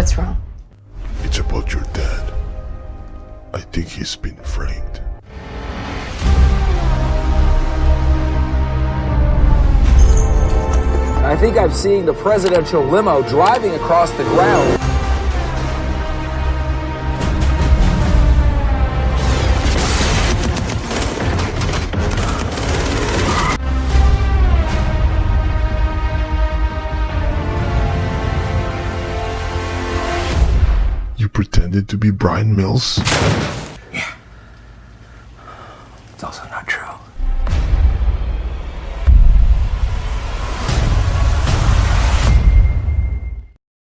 What's wrong? It's about your dad. I think he's been framed. I think I'm seeing the presidential limo driving across the ground. You pretended to be Bryan Mills? Yeah. It's also not true.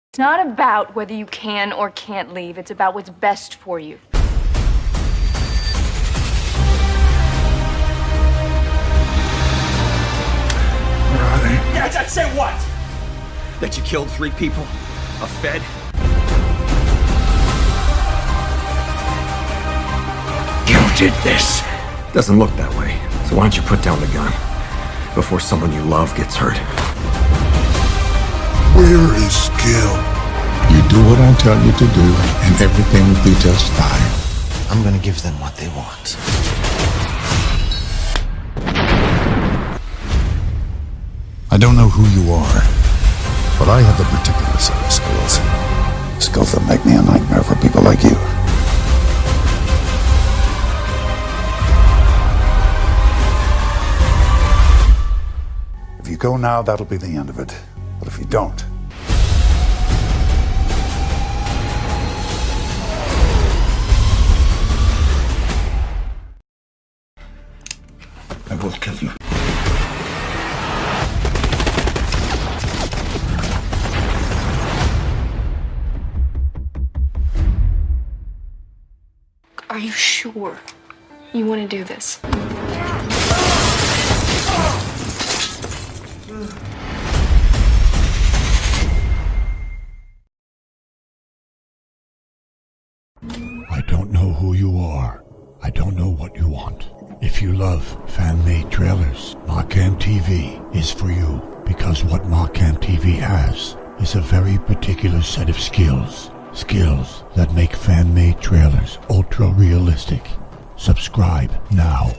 It's not about whether you can or can't leave. It's about what's best for you. Where are they? Yeah, I'd say what? That you killed three people? A Fed? Did this. Doesn't look that way. So why don't you put down the gun before someone you love gets hurt? Where is Gil? You do what I tell you to do, and everything will be just fine. I'm gonna give them what they want. I don't know who you are, but I have the particular set of skills. Skills that make me a nightmare for people like you go now, that'll be the end of it. But if you don't, I will kill you. Are you sure you want to do this? I don't know who you are. I don't know what you want. If you love fan-made trailers, Markham TV is for you because what Markham TV has is a very particular set of skills. Skills that make fan-made trailers ultra-realistic. Subscribe now.